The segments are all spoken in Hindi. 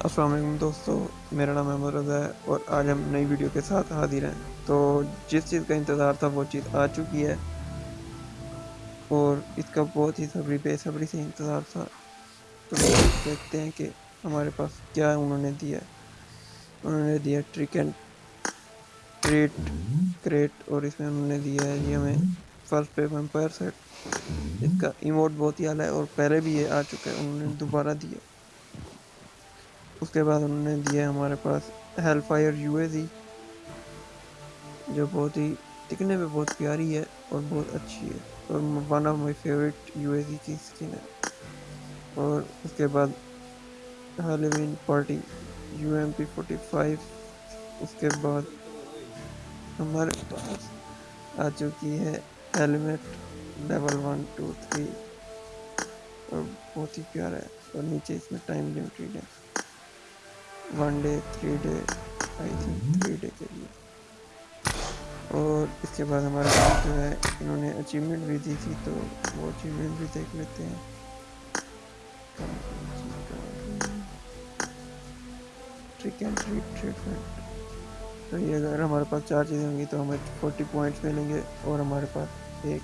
वालेकुम दोस्तों, मेरा नाम अहमद रज़ा है और आज हम नई वीडियो के साथ हाजिर हैं। तो जिस चीज़ का इंतज़ार था, वो चीज़ आ चुकी है और इसका बहुत ही सबरी, बेसब्री से इंतज़ार था। तो देखते हैं कि हमारे पास क्या उन्होंने दिया। उन्होंने दिया ट्रिक एंड ट्रेट क्रेट और इसमें उन्होंने दिया है जी हमें फ़र्स्ट पे वम्पायर सेट इसका इमोट बहुत ही आला है और पहले भी ये आ चुका है, उन्होंने दोबारा दिया। उसके बाद उन्होंने दिया हमारे पास हेल फायर यू जो बहुत ही दिखने में बहुत प्यारी है और बहुत अच्छी है। और वन ऑफ़ माई फेवरेट यू की स्किन है। और उसके बाद Halloween party U M P forty five उसके बाद हमारे पास आ चुकी है helmet level one two three और बहुत ही प्यारा है और नीचे इसमें टाइम लिमिटेड है। One day three day I think three day के लिए। और इसके बाद हमारे पास जो है, इन्होंने अचीवमेंट भी दी थी तो वो अचीवमेंट भी देख लेते हैं। ट्रिक एंड ट्रीट ट्रीटमेंट तो ये अगर हमारे पास चार चीज़ें होंगी तो हमें फोर्टी पॉइंट्स मिलेंगे और हमारे पास एक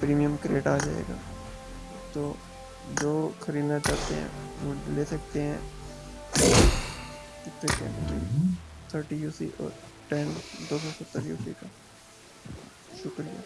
प्रीमियम क्रेट आ जाएगा। तो जो ख़रीदना चाहते हैं, वो ले सकते हैं। थर्टी यू सी और टेन दो सौ सत्तर यू सी का। शुक्रिया।